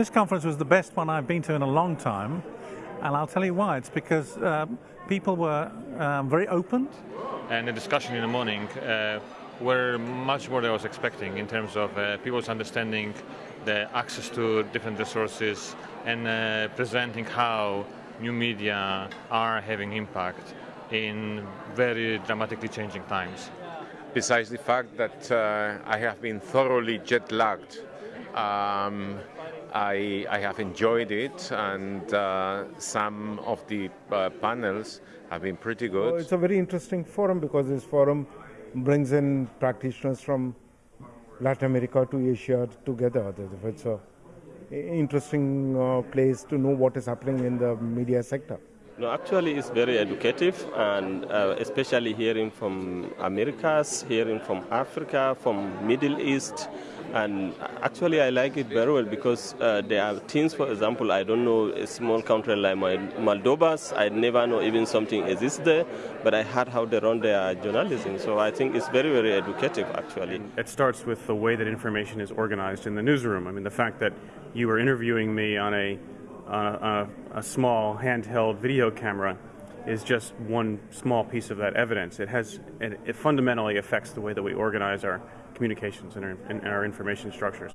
This conference was the best one I've been to in a long time, and I'll tell you why. It's because um, people were um, very open. And the discussion in the morning uh, were much more than I was expecting in terms of uh, people's understanding the access to different resources and uh, presenting how new media are having impact in very dramatically changing times. Besides the fact that uh, I have been thoroughly jet lagged, um, I, I, have enjoyed it, and uh, some of the uh, panels have been pretty good. Well, it's a very interesting forum because this forum brings in practitioners from Latin America to Asia together. It's a interesting uh, place to know what is happening in the media sector. No, actually, it's very educative, and uh, especially hearing from Americas, hearing from Africa, from Middle East, and actually, I like it very well because uh, there are things, for example, I don't know a small country like Moldova, I never know even something exists there, but I heard how they run their journalism. So I think it's very, very educative, actually. It starts with the way that information is organized in the newsroom. I mean, the fact that you were interviewing me on a, on a, a small handheld video camera is just one small piece of that evidence. It has it, fundamentally affects the way that we organize our communications and our, and our information structures.